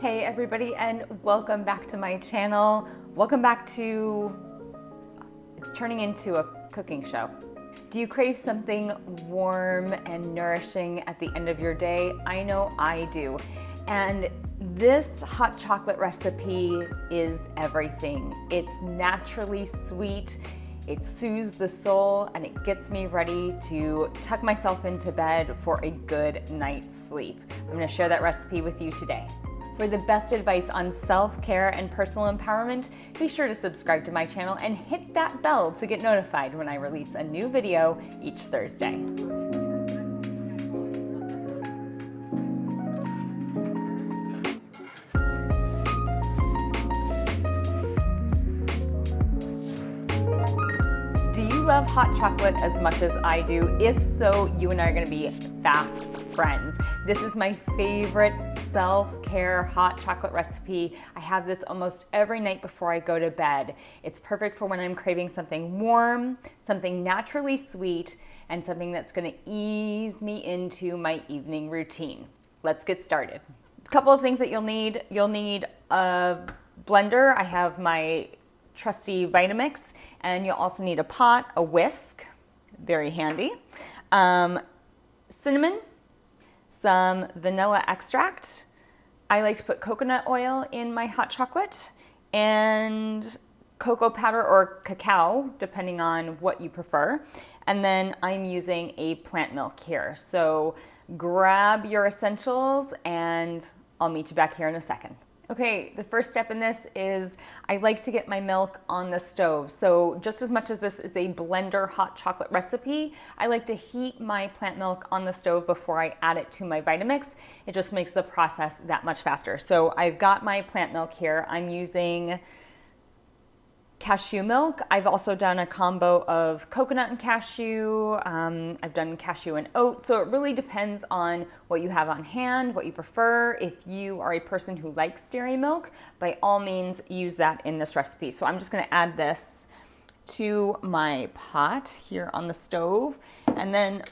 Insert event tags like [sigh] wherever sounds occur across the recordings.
Hey everybody and welcome back to my channel. Welcome back to, it's turning into a cooking show. Do you crave something warm and nourishing at the end of your day? I know I do. And this hot chocolate recipe is everything. It's naturally sweet, it soothes the soul, and it gets me ready to tuck myself into bed for a good night's sleep. I'm gonna share that recipe with you today. For the best advice on self-care and personal empowerment, be sure to subscribe to my channel and hit that bell to get notified when I release a new video each Thursday. Do you love hot chocolate as much as I do? If so, you and I are gonna be fast friends. This is my favorite self-care hot chocolate recipe. I have this almost every night before I go to bed. It's perfect for when I'm craving something warm, something naturally sweet, and something that's gonna ease me into my evening routine. Let's get started. A couple of things that you'll need. You'll need a blender. I have my trusty Vitamix, and you'll also need a pot, a whisk, very handy, um, cinnamon, some vanilla extract. I like to put coconut oil in my hot chocolate and cocoa powder or cacao, depending on what you prefer. And then I'm using a plant milk here. So grab your essentials and I'll meet you back here in a second. Okay, the first step in this is I like to get my milk on the stove. So just as much as this is a blender hot chocolate recipe, I like to heat my plant milk on the stove before I add it to my Vitamix. It just makes the process that much faster. So I've got my plant milk here. I'm using cashew milk. I've also done a combo of coconut and cashew. Um, I've done cashew and oat. So it really depends on what you have on hand, what you prefer. If you are a person who likes dairy milk, by all means use that in this recipe. So I'm just gonna add this to my pot here on the stove. And then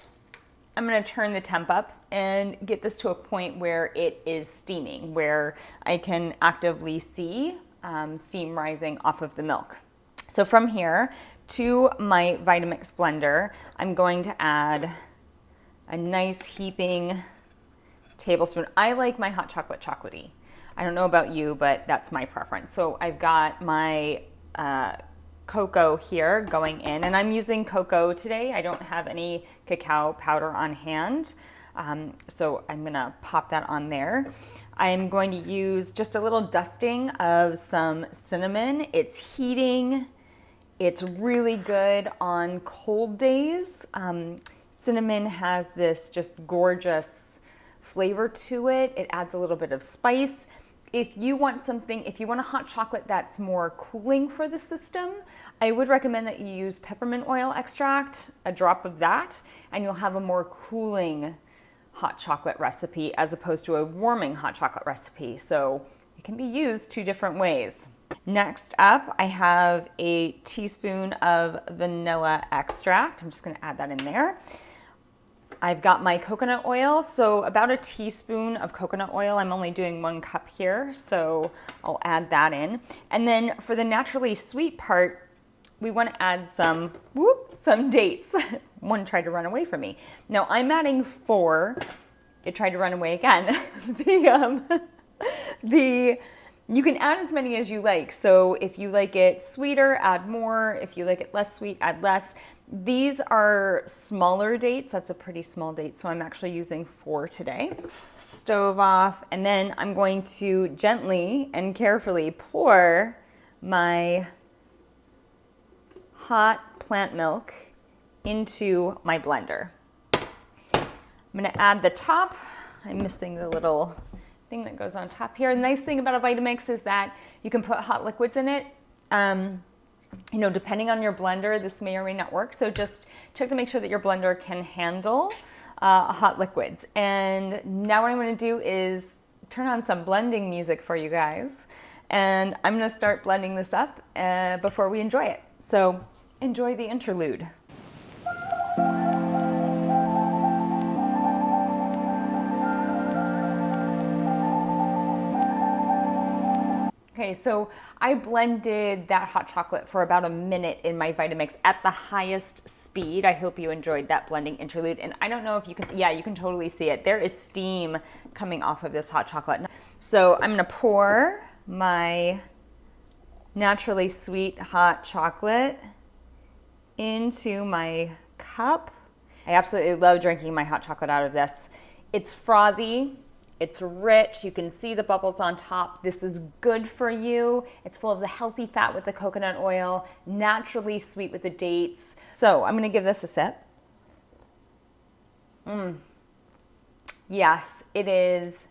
I'm gonna turn the temp up and get this to a point where it is steaming, where I can actively see um, steam rising off of the milk. So from here to my Vitamix blender, I'm going to add a nice heaping tablespoon. I like my hot chocolate chocolatey. I don't know about you, but that's my preference. So I've got my uh, cocoa here going in, and I'm using cocoa today. I don't have any cacao powder on hand, um, so I'm gonna pop that on there. I'm going to use just a little dusting of some cinnamon. It's heating. It's really good on cold days. Um, cinnamon has this just gorgeous flavor to it. It adds a little bit of spice. If you want something, if you want a hot chocolate that's more cooling for the system, I would recommend that you use peppermint oil extract, a drop of that, and you'll have a more cooling hot chocolate recipe as opposed to a warming hot chocolate recipe. So it can be used two different ways. Next up, I have a teaspoon of vanilla extract. I'm just gonna add that in there. I've got my coconut oil, so about a teaspoon of coconut oil. I'm only doing one cup here, so I'll add that in. And then for the naturally sweet part, we wanna add some, whoop, some dates. [laughs] one tried to run away from me. Now I'm adding four. It tried to run away again. [laughs] the, um, [laughs] the, you can add as many as you like. So if you like it sweeter, add more. If you like it less sweet, add less. These are smaller dates. That's a pretty small date. So I'm actually using four today. Stove off. And then I'm going to gently and carefully pour my hot plant milk into my blender. I'm gonna add the top. I'm missing the little thing that goes on top here. The nice thing about a Vitamix is that you can put hot liquids in it. Um, you know, depending on your blender, this may or may not work. So just check to make sure that your blender can handle uh, hot liquids. And now what I'm gonna do is turn on some blending music for you guys. And I'm gonna start blending this up uh, before we enjoy it. So enjoy the interlude. Okay, so I blended that hot chocolate for about a minute in my Vitamix at the highest speed. I hope you enjoyed that blending interlude. And I don't know if you can, yeah, you can totally see it. There is steam coming off of this hot chocolate. So I'm gonna pour my naturally sweet hot chocolate into my cup. I absolutely love drinking my hot chocolate out of this. It's frothy, it's rich, you can see the bubbles on top. This is good for you. It's full of the healthy fat with the coconut oil, naturally sweet with the dates. So I'm gonna give this a sip. Mmm. Yes, it is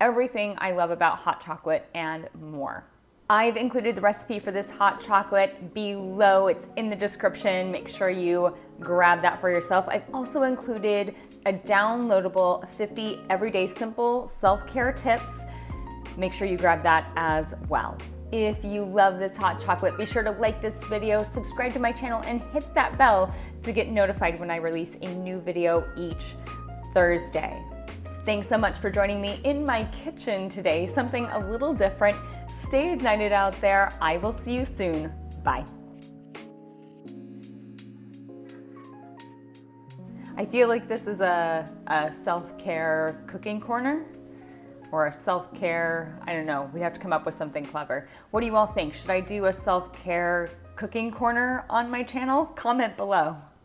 everything I love about hot chocolate and more. I've included the recipe for this hot chocolate below. It's in the description. Make sure you grab that for yourself. I've also included a downloadable 50 everyday simple self-care tips. Make sure you grab that as well. If you love this hot chocolate, be sure to like this video, subscribe to my channel, and hit that bell to get notified when I release a new video each Thursday. Thanks so much for joining me in my kitchen today, something a little different. Stay ignited out there. I will see you soon. Bye. I feel like this is a, a self-care cooking corner or a self-care, I don't know, we have to come up with something clever. What do you all think? Should I do a self-care cooking corner on my channel? Comment below.